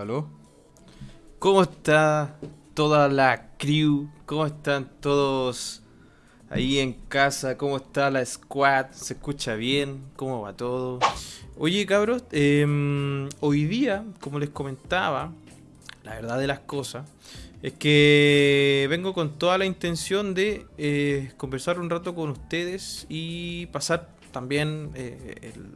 aló. ¿Cómo está toda la crew? ¿Cómo están todos ahí en casa? ¿Cómo está la squad? ¿Se escucha bien? ¿Cómo va todo? Oye, cabros, em, hoy día, como les comentaba, la verdad de las cosas es que vengo con toda la intención de eh, conversar un rato con ustedes y pasar también eh, el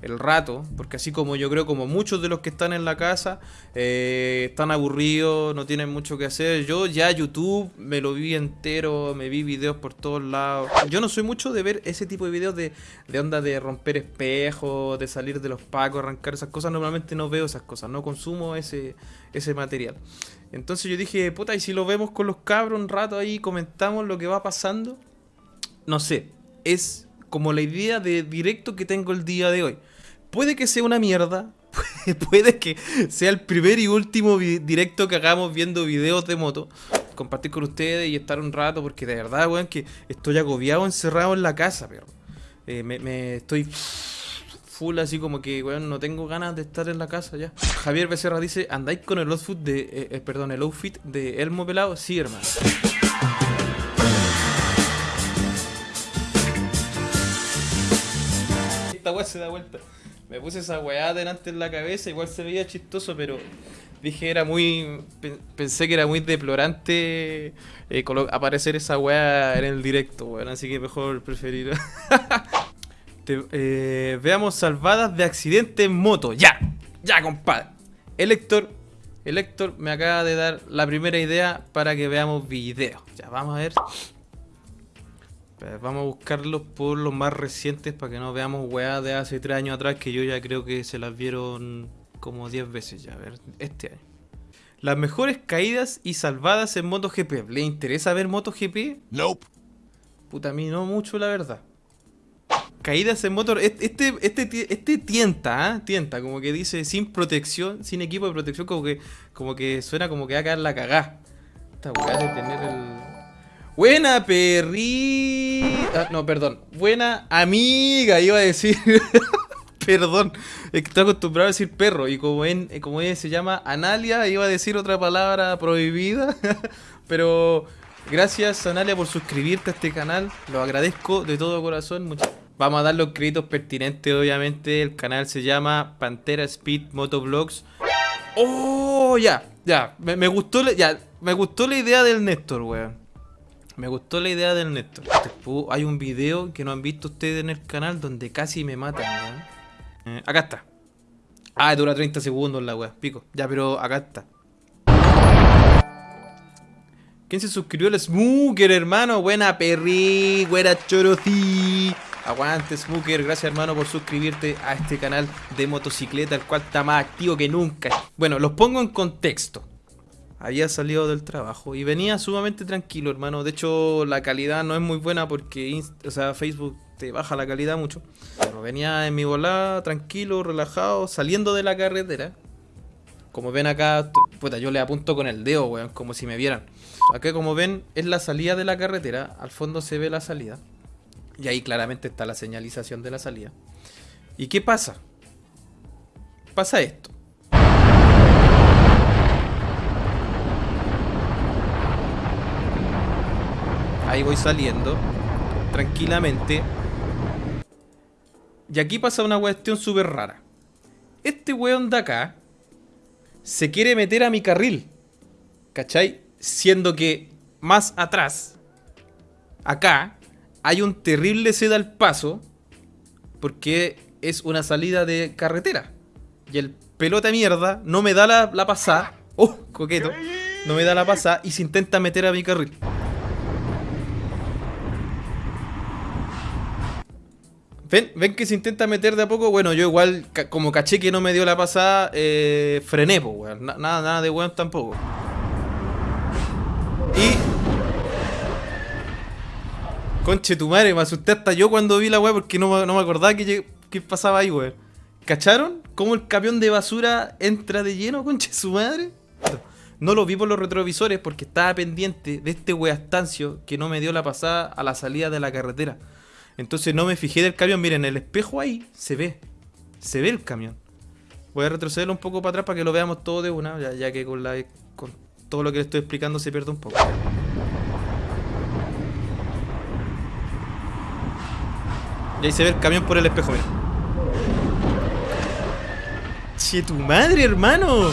el rato, porque así como yo creo como muchos de los que están en la casa eh, están aburridos, no tienen mucho que hacer, yo ya YouTube me lo vi entero, me vi videos por todos lados. Yo no soy mucho de ver ese tipo de videos de, de onda de romper espejos, de salir de los pacos, arrancar esas cosas, normalmente no veo esas cosas, no consumo ese, ese material. Entonces yo dije, puta, y si lo vemos con los cabros un rato ahí, comentamos lo que va pasando, no sé, es como la idea de directo que tengo el día de hoy. Puede que sea una mierda, puede que sea el primer y último directo que hagamos viendo videos de moto. Compartir con ustedes y estar un rato, porque de verdad, weón, que estoy agobiado encerrado en la casa, pero eh, me, estoy full así como que, weón, no tengo ganas de estar en la casa ya. Javier Becerra dice, ¿andáis con el outfit de, eh, eh, perdón, el outfit de Elmo Pelado? Sí, hermano. Se da vuelta. Me puse esa weá delante en la cabeza, igual se veía chistoso, pero dije era muy. Pensé que era muy deplorante eh, aparecer esa weá en el directo, weón. Así que mejor preferir. Eh, veamos salvadas de accidente en moto. ¡Ya! ¡Ya, compadre! El Héctor, me acaba de dar la primera idea para que veamos videos. Ya, vamos a ver. Vamos a buscarlos por los más recientes para que no veamos weá de hace 3 años atrás que yo ya creo que se las vieron como 10 veces ya. A ver, este año. Las mejores caídas y salvadas en MotoGP. ¿Le interesa ver MotoGP? Nope. Puta, a mí no mucho, la verdad. Caídas en motor. Este, este, este tienta, ¿eh? Tienta, como que dice sin protección, sin equipo de protección, como que, como que suena como que va a caer la cagá. Esta weá de tener el. Buena perri... Ah, no, perdón. Buena amiga, iba a decir. perdón. Estoy acostumbrado a decir perro. Y como, en, como ella se llama Analia, iba a decir otra palabra prohibida. Pero gracias, Analia, por suscribirte a este canal. Lo agradezco de todo corazón. Vamos a dar los créditos pertinentes, obviamente. El canal se llama Pantera Speed Motovlogs. ¡Oh! Ya, ya. Me, gustó, ya. Me gustó la idea del Néstor, weón. Me gustó la idea del Néstor. hay un video que no han visto ustedes en el canal donde casi me matan, eh, acá está. Ah, dura 30 segundos la weá, pico. Ya, pero acá está. ¿Quién se suscribió? El Smooker, hermano. Buena perri, buena chorocí. Aguante, Smooker. Gracias, hermano, por suscribirte a este canal de motocicleta, el cual está más activo que nunca. Bueno, los pongo en contexto había salido del trabajo y venía sumamente tranquilo, hermano. De hecho, la calidad no es muy buena porque o sea, Facebook te baja la calidad mucho. Pero venía en mi volada, tranquilo, relajado, saliendo de la carretera. Como ven acá, puta, yo le apunto con el dedo, weón, como si me vieran. Acá, como ven, es la salida de la carretera. Al fondo se ve la salida. Y ahí claramente está la señalización de la salida. ¿Y qué pasa? Pasa esto. Ahí voy saliendo. Tranquilamente. Y aquí pasa una cuestión súper rara. Este weón de acá se quiere meter a mi carril. ¿Cachai? Siendo que más atrás, acá, hay un terrible seda al paso. Porque es una salida de carretera. Y el pelota mierda no me da la, la pasada. ¡Oh, coqueto! No me da la pasada y se intenta meter a mi carril. ¿Ven? ¿Ven que se intenta meter de a poco? Bueno, yo igual, como caché que no me dio la pasada, eh, frené, pues, weón. Nada, nada de weón tampoco. Y... Conche tu madre, me asusté hasta yo cuando vi la weón porque no, no me acordaba que, pasaba ahí, weón. ¿Cacharon? ¿Cómo el camión de basura entra de lleno, conche su madre? No lo vi por los retrovisores porque estaba pendiente de este weastancio que no me dio la pasada a la salida de la carretera. Entonces no me fijé del camión. Miren, el espejo ahí se ve. Se ve el camión. Voy a retrocederlo un poco para atrás para que lo veamos todo de una, ya, que con, la, con todo lo que le estoy explicando se pierde un poco. Y ahí se ve el camión por el espejo, mira. Che, tu madre, hermano.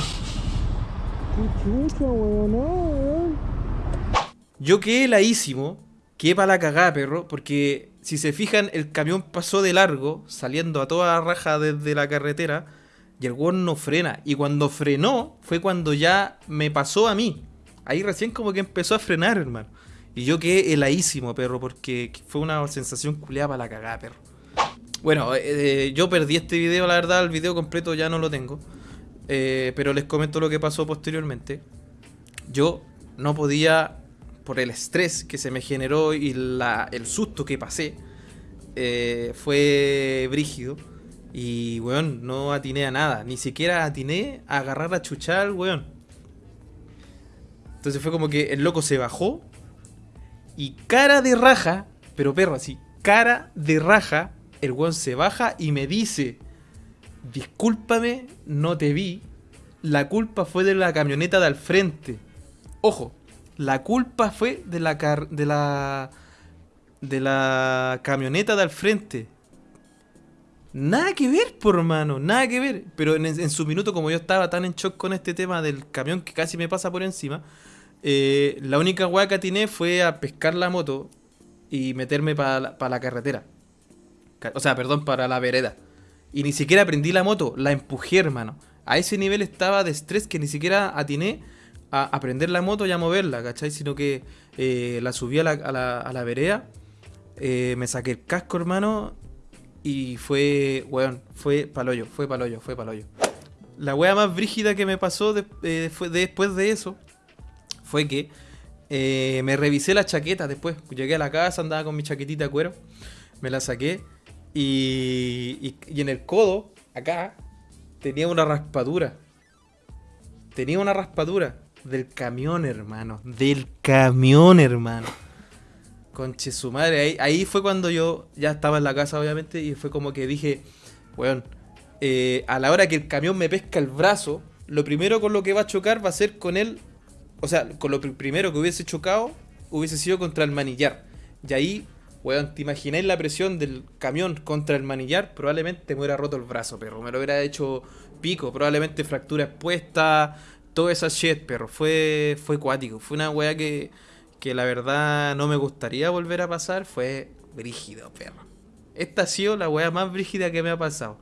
Yo quedé heladísimo, quedé para la cagada, perro, porque si se fijan, el camión pasó de largo, saliendo a toda raja desde la carretera, y el weón no frena. Y cuando frenó, fue cuando ya me pasó a mí. Ahí recién como que empezó a frenar, hermano. Y yo quedé heladísimo, perro, porque fue una sensación culeada para la cagada, perro. Bueno, eh, yo perdí este video, la verdad, el video completo ya no lo tengo. Eh, pero les comento lo que pasó posteriormente. Yo no podía, por el estrés que se me generó y la, el susto que pasé, fue brígido. Y, weón, no atiné a nada. Ni siquiera atiné a agarrar a chuchar, weón. Entonces fue como que el loco se bajó y cara de raja, pero perro así, cara de raja, el weón se baja y me dice, discúlpame, no te vi, la culpa fue de la camioneta de al frente. Ojo, la culpa fue de la de la de la camioneta de al frente. Nada que ver, por mano, nada que ver. Pero en, en, su minuto, como yo estaba tan en shock con este tema del camión que casi me pasa por encima, eh, la única weá que atiné fue a pescar la moto y meterme para la, carretera. O sea, perdón, para la vereda. Y ni siquiera prendí la moto, la empujé, hermano. A ese nivel estaba de estrés que ni siquiera atiné a, prender la moto y a moverla, ¿cachai? Sino que eh, la subí a la, a la, vereda, eh, me saqué el casco, hermano, y fue, weón, fue paloyo, fue paloyo, fue paloyo. La wea más brígida que me pasó fue después de eso fue que eh, me revisé la chaqueta después. Llegué a la casa, andaba con mi chaquetita de cuero, me la saqué y, y, en el codo, acá, tenía una raspadura. Tenía una raspadura del camión, hermano. Del camión, hermano. Conche su madre. Ahí, ahí, fue cuando yo ya estaba en la casa, obviamente, y fue como que dije, weón, eh, a la hora que el camión me pesca el brazo, lo primero con lo que va a chocar va a ser con él o sea, con lo primero que hubiese chocado, hubiese sido contra el manillar. Y ahí, weón, te imagináis la presión del camión contra el manillar, probablemente me hubiera roto el brazo, perro. Me lo hubiera hecho pico, probablemente fractura expuesta, toda esa shit, perro. Fue, fue cuático. Fue una weá que, que la verdad no me gustaría volver a pasar. Fue brígido, perro. Esta ha sido la weá más brígida que me ha pasado.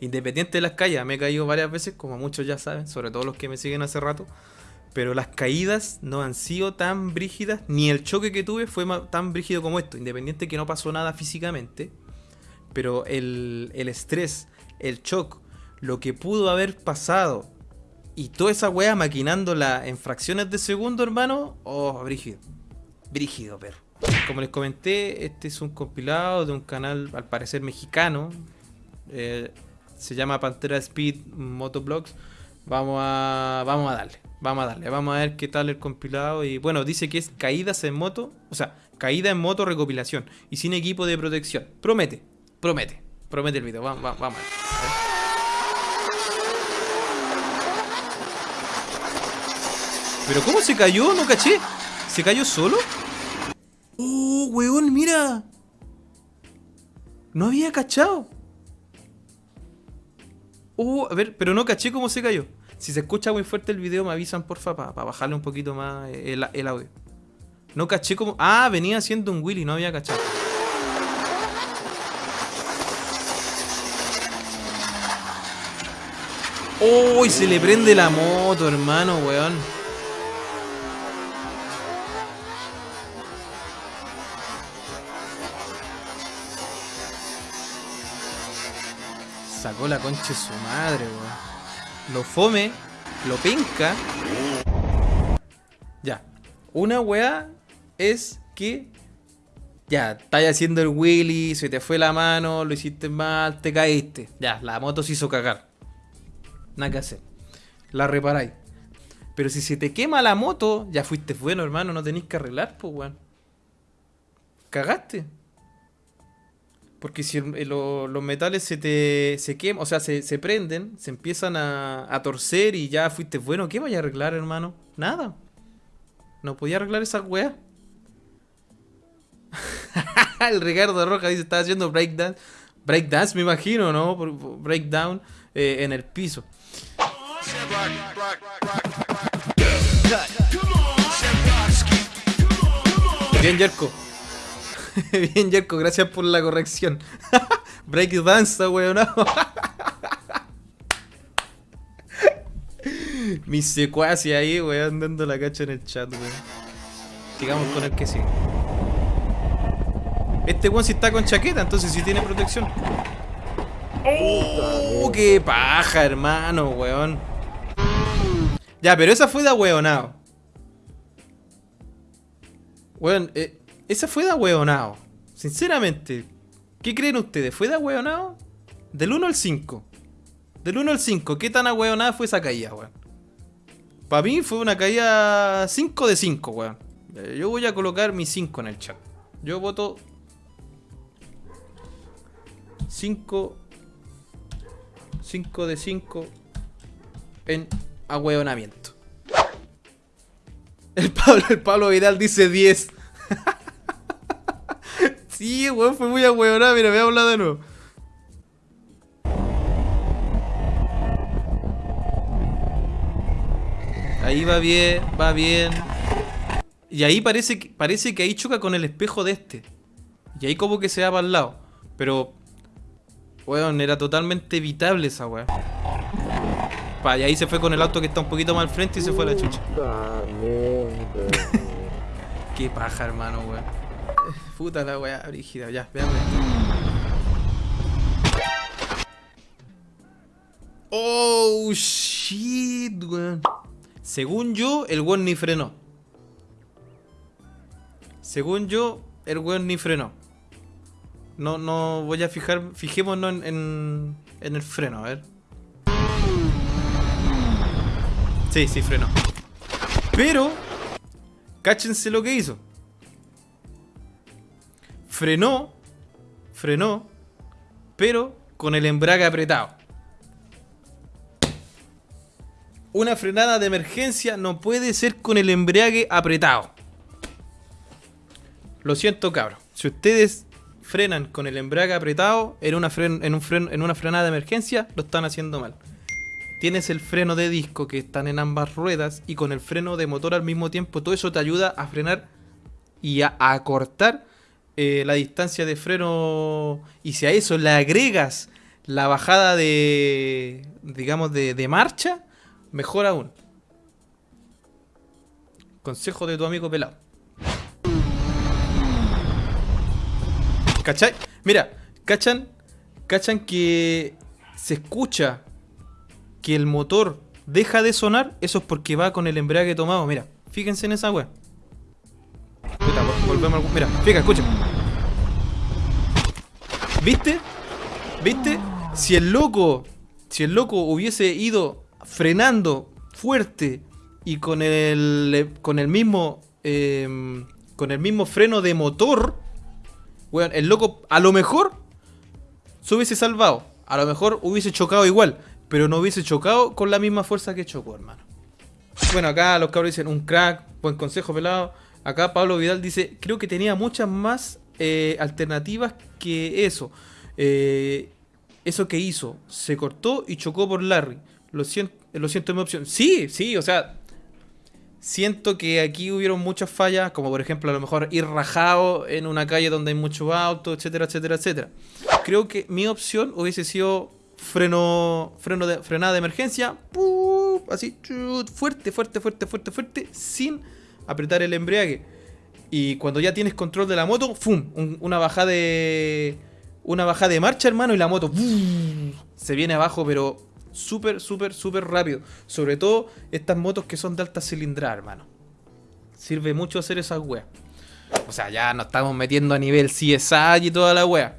Independiente de las calles, me he caído varias veces, como muchos ya saben, sobre todo los que me siguen hace rato. Pero las caídas no han sido tan brígidas, ni el choque que tuve fue tan brígido como esto, independiente que no pasó nada físicamente. Pero el, estrés, el shock, lo que pudo haber pasado y toda esa wea maquinándola en fracciones de segundo, hermano, oh, brígido. Brígido, pero. Como les comenté, este es un compilado de un canal al parecer mexicano. Eh, se llama Pantera Speed Motoblogs. Vamos a, vamos a darle. Vamos a darle, vamos a ver qué tal el compilado. Y bueno, dice que es caídas en moto, o sea, caída en moto recopilación y sin equipo de protección. Promete, promete, promete el video. Vamos, vamos, vamos. ¿Pero cómo se cayó? No caché. ¿Se cayó solo? ¡Oh, weón, mira! No había cachado. Oh, a ver, pero no caché cómo se cayó. Si se escucha muy fuerte el video, me avisan porfa para bajarle un poquito más el, el, audio. No caché como. Ah, venía haciendo un Willy, no había cachado. ¡Uy! se le prende la moto, hermano, weón. La concha de su madre, weón lo fome, lo penca. Ya. Una weá es que ya, estás haciendo el wheelie, se te fue la mano, lo hiciste mal, te caíste. Ya, la moto se hizo cagar. Nada que hacer. La reparáis. Pero si se te quema la moto, ya fuiste bueno, hermano, no tenéis que arreglar, pues, weón. Cagaste. Porque si el- lo- los metales se te se queman, o sea, se, se prenden, se empiezan a, a torcer y ya fuiste bueno, ¿qué vaya a arreglar, hermano? Nada. No podía arreglar esa weá. el Ricardo Roja dice, estaba haciendo breakdance. Breakdance, me imagino, ¿no? Breakdown eh, en el piso. Bien, Jerko. Bien, Jerko, gracias por la corrección. Breakdance, weón. Mi secuacia ahí, weón, dando la cacha en el chat, weón. Sigamos con el que sigue. Este weón sí está con chaqueta, entonces sí tiene protección. ¡Oh! ¡Qué paja, hermano, weón! Ya, pero esa fue de ahueonado. Weón, eh, esa fue de ahueonado. Sinceramente, ¿qué creen ustedes? ¿Fue de ahueonado? Del 1 al 5. Del 1 al 5, ¿qué tan ahueonada fue esa caída, weón? Para mí fue una caída 5 de 5, weón. Eh, Yo voy a colocar mi 5 en el chat. Yo voto 5 5 de 5 en ahueonamiento. El Pablo, el Pablo Vidal dice 10. Sí, weón, fue muy ahueonado. Mira, ha hablado de nuevo. Ahí va bien, va bien. Y ahí parece que, parece que ahí choca con el espejo de este. Y ahí como que se va para el lado. Pero, weón, era totalmente evitable esa. Pa, y ahí se fue con el auto que está un poquito más al frente y se fue a la chucha. Qué paja, hermano, weón. Puta la weá, brígida. Ya, veamos. Oh, shit, weón. Según yo, el weón ni frenó. Según yo, el weón ni frenó. No, no voy a fijar. Fijémonos en, en, en el freno, a ver. Sí, sí, frenó. Pero, cáchense lo que hizo. Frenó, frenó, pero con el embrague apretado. Una frenada de emergencia no puede ser con el embrague apretado. Lo siento, cabros. Si ustedes frenan con el embrague apretado en una, fren- en, un fren- en una frenada de emergencia, lo están haciendo mal. Tienes el freno de disco que están en ambas ruedas y con el freno de motor al mismo tiempo, todo eso te ayuda a frenar y a, acortar eh, la distancia de freno. Y si a eso le agregas la bajada de, digamos, de, de marcha, mejor aún. Consejo de tu amigo pelado. ¿Cachai? Mira, ¿cachan? ¿Cachan que se escucha que el motor deja de sonar? Eso es porque va con el embrague tomado. Mira, fíjense en esa wea. Mira, fíjate, escucha. ¿Viste? ¿Viste? Si el loco, si el loco hubiese ido frenando fuerte y con el con el mismo em, con el mismo freno de motor, weón, el loco a lo mejor se hubiese salvado, a lo mejor hubiese chocado igual, pero no hubiese chocado con la misma fuerza que chocó, hermano. Bueno, acá los cabros dicen un crack, buen consejo pelado. Acá Pablo Vidal dice, creo que tenía muchas más eh, alternativas que eso. Eh, eso que hizo, se cortó y chocó por Larry. Lo siento, lo siento en mi opción. Sí, sí, o sea, siento que aquí hubieron muchas fallas, como por ejemplo a lo mejor ir rajado en una calle donde hay muchos autos, etcétera, etcétera, etcétera. Creo que mi opción hubiese sido freno, freno de, frenada de emergencia, así, fuerte, fuerte, fuerte, fuerte, fuerte, sin apretar el embrague. Y cuando ya tienes control de la moto, ¡fum! Un- una bajada de. Una bajada de marcha, hermano, y la moto se viene abajo, pero súper, súper, súper rápido. Sobre todo estas motos que son de alta cilindrada, hermano. Sirve mucho hacer esas weas. O sea, ya nos estamos metiendo a nivel CSI y toda la wea.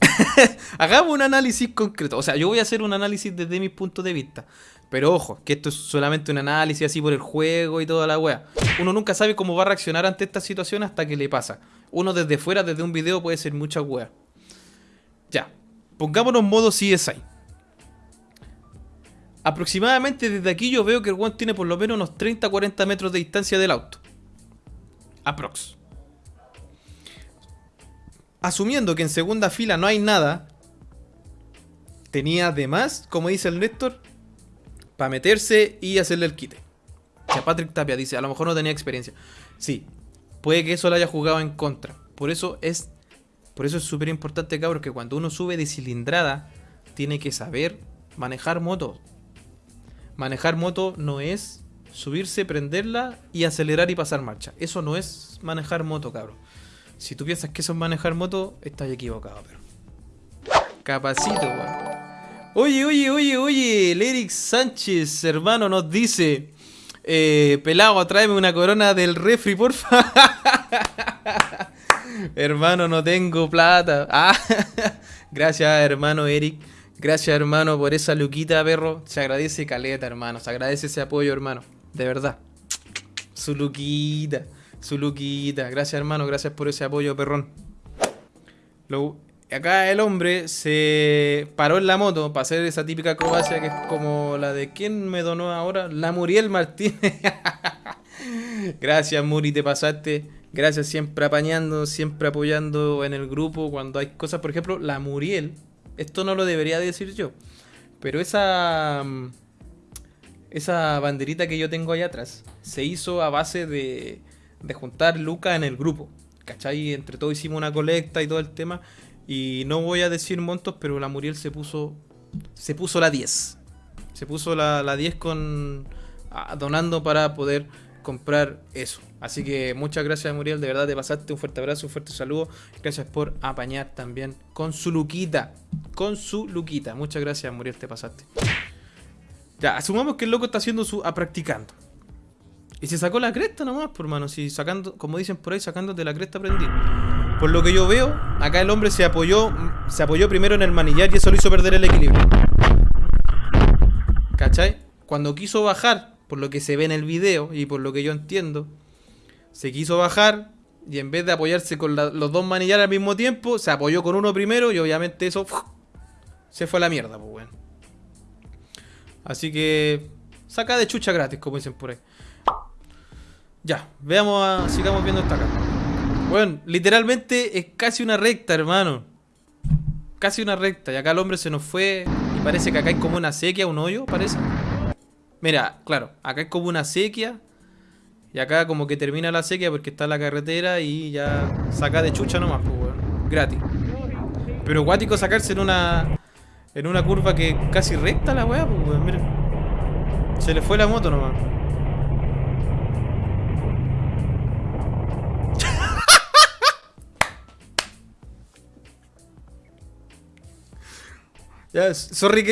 Hagamos un análisis concreto. O sea, yo voy a hacer un análisis desde mi punto de vista. Pero ojo, que esto es solamente un análisis así por el juego y toda la wea. Uno nunca sabe cómo va a reaccionar ante esta situación hasta que le pasa. Uno desde fuera, desde un video, puede ser mucha wea. Pongámonos modo CSI. Aproximadamente desde aquí yo veo que el one tiene por lo menos unos 30-40 metros de distancia del auto. Aprox. Asumiendo que en segunda fila no hay nada, tenía además, como dice el Néstor, para meterse y hacerle el quite. Ya Patrick Tapia dice, a lo mejor no tenía experiencia. Sí, puede que eso lo haya jugado en contra. Por eso es por eso es súper importante, cabros, que cuando uno sube de cilindrada, tiene que saber manejar moto. Manejar moto no es subirse, prenderla y acelerar y pasar marcha. Eso no es manejar moto, cabrón. Si tú piensas que eso es manejar moto, estás equivocado, pero. Capacito, weón. Oye, oye, oye, oye, Eric Sánchez, hermano, nos dice. Eh, pelado, tráeme una corona del refri, porfa. hermano, no tengo plata. Ah, gracias, hermano Eric. Gracias, hermano, por esa luquita, perro. Se agradece caleta, hermano. Se agradece ese apoyo, hermano. De verdad. Su luquita. Su luquita. Gracias, hermano. Gracias por ese apoyo, perrón. Acá el hombre se paró en la moto para hacer esa típica acrobacia que es como la de ¿quién me donó ahora? La Muriel Martínez. Gracias, Muri, te pasaste. Gracias siempre apañando, siempre apoyando en el grupo cuando hay cosas. Por ejemplo, la Muriel. Esto no lo debería decir yo. Pero esa. Mm, esa banderita que yo tengo ahí atrás se hizo a base de, de juntar lucas en el grupo. ¿Cachai? Entre todos hicimos una colecta y todo el tema. Y no voy a decir montos, pero la Muriel se puso. Se puso la 10. Se puso la, la 10 con. donando para poder comprar eso. Así que muchas gracias Muriel, de verdad te pasaste un fuerte abrazo, un fuerte saludo. Gracias por apañar también con su luquita. Con su luquita. Muchas gracias Muriel, te pasaste. Ya, asumamos que el loco está haciendo su... a practicando. Y se sacó la cresta nomás, por mano. Si sacando, como dicen por ahí, sacándote la cresta aprendí. Por lo que yo veo, acá el hombre se apoyó, se apoyó primero en el manillar y eso lo hizo perder el equilibrio. ¿Cachai? Cuando quiso bajar por lo que se ve en el video y por lo que yo entiendo, se quiso bajar y en vez de apoyarse con los dos manillares al mismo tiempo, se apoyó con uno primero y obviamente eso se fue a la mierda, pues bueno. Así que saca de chucha gratis, como dicen por ahí. Ya, veamos, a, sigamos viendo esta acá. Bueno, literalmente es casi una recta, hermano. Casi una recta. Y acá el hombre se nos fue y parece que acá hay como una sequía, un hoyo, parece. Mira, claro, acá es como una sequía. Y acá como que termina la sequía porque está la carretera y ya saca de chucha nomás, pues, weón. Gratis. Pero guático sacarse en una. En una curva que casi recta la weá, pues, weón. Mira. Se le fue la moto nomás. Ya, sorry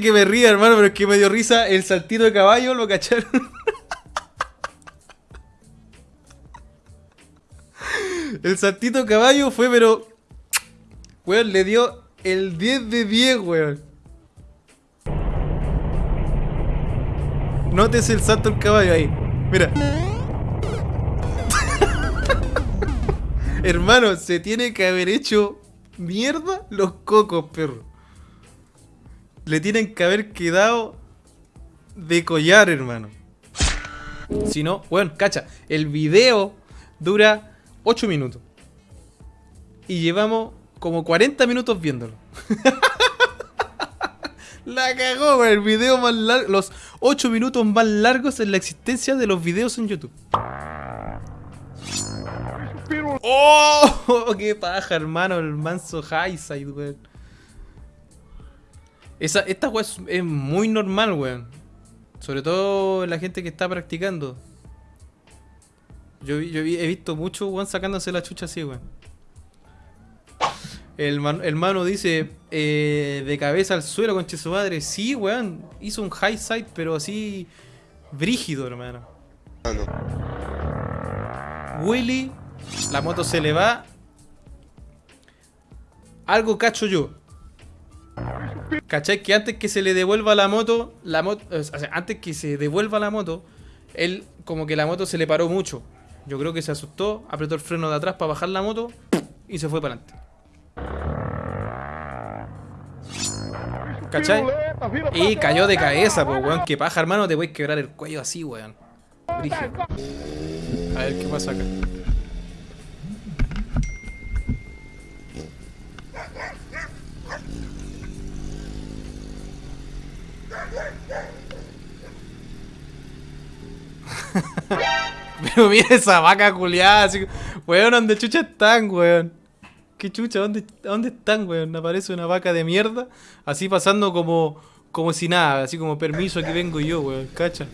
que, me ría, hermano, pero es que me dio risa el saltito de caballo, ¿lo cacharon? el saltito de caballo fue, pero... Weón, le dio el 10 de 10, weón. Nótese el salto del caballo ahí. Mira. Hermano, se tiene que haber hecho mierda los cocos, perro le tienen que haber quedado de collar, hermano. Si no, bueno, cacha, el video dura 8 minutos. Y llevamos como 40 minutos viéndolo. la cagó, el video más largo, los 8 minutos más largos en la existencia de los videos en YouTube. ¡Oh! ¡Qué paja, hermano! El manso highside, weón. Esa, esta weá es, muy normal, weón. Sobre todo la gente que está practicando. Yo, he visto mucho weón sacándose la chucha así, weón. El, hermano dice, eh, de cabeza al suelo, con su madre. Sí, weón. Hizo un high side, pero así brígido, hermano. Willy, la moto se le va. Algo cacho yo. ¿Cachai? Que antes que se le devuelva la moto, la moto, o sea, antes que se devuelva la moto, él como que la moto se le paró mucho. Yo creo que se asustó, apretó el freno de atrás para bajar la moto y se fue para adelante. ¿Cachai? Y cayó de cabeza, pues, weón. Que paja, hermano, te puedes quebrar el cuello así, weón. A ver qué pasa acá. Pero mira esa vaca culiada, así Weón, ¿dónde chucha están, weón? ¿Qué chucha? ¿Dónde, ¿Dónde están, weón? Aparece una vaca de mierda, así pasando como, como si nada, así como permiso que vengo yo, weón, cacha.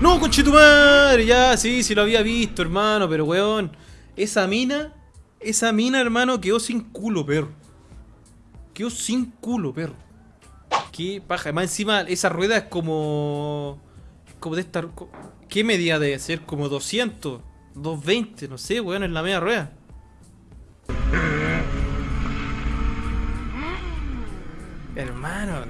¡No, madre! Ya, sí, sí lo había visto, hermano, pero weón. Esa mina, esa mina, hermano, quedó sin culo, perro. Quedó sin culo, perro. Qué paja. Más encima, esa rueda es como... Como de esta... ¿Qué medida debe ser? Como 200, 220, no sé, weón, en la media rueda. Hermano.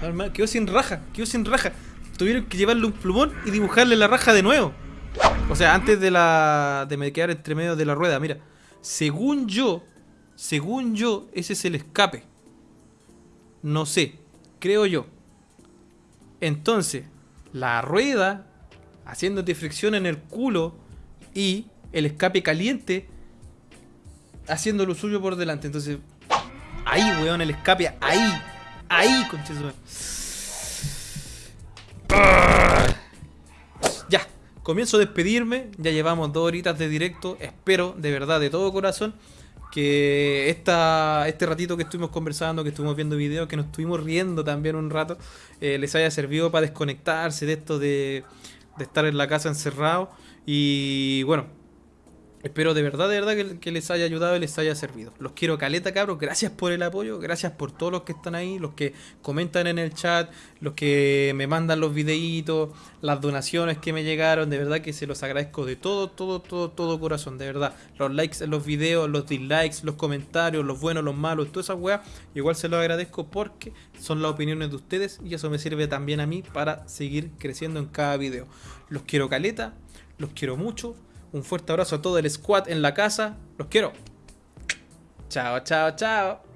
Hermano, quedó sin raja, quedó sin raja. Tuvieron que llevarle un plumón y dibujarle la raja de nuevo. O sea, antes de la... De me quedar entre medio de la rueda, mira. Según yo, según yo, ese es el escape. No sé, creo yo. Entonces, la rueda haciéndote fricción en el culo y el escape caliente haciendo lo suyo por delante. Entonces, ahí, weón, el escape, ahí, ahí, concheso. Comienzo a despedirme. Ya llevamos dos horitas de directo. Espero, de verdad, de todo corazón, que esta, este ratito que estuvimos conversando, que estuvimos viendo videos, que nos estuvimos riendo también un rato, eh, les haya servido para desconectarse de esto de, de estar en la casa encerrado. Y bueno, Espero de verdad, de verdad que, les haya ayudado y les haya servido. Los quiero caleta, cabros. Gracias por el apoyo. Gracias por todos los que están ahí. Los que comentan en el chat. Los que me mandan los videitos. Las donaciones que me llegaron. De verdad que se los agradezco de todo, todo, todo, todo corazón. De verdad. Los likes en los videos, los dislikes, los comentarios, los buenos, los malos, toda esa weá. Igual se los agradezco porque son las opiniones de ustedes. Y eso me sirve también a mí para seguir creciendo en cada video. Los quiero caleta. Los quiero mucho un fuerte abrazo a todo el squad en la casa. Los quiero. Chao, chao, chao.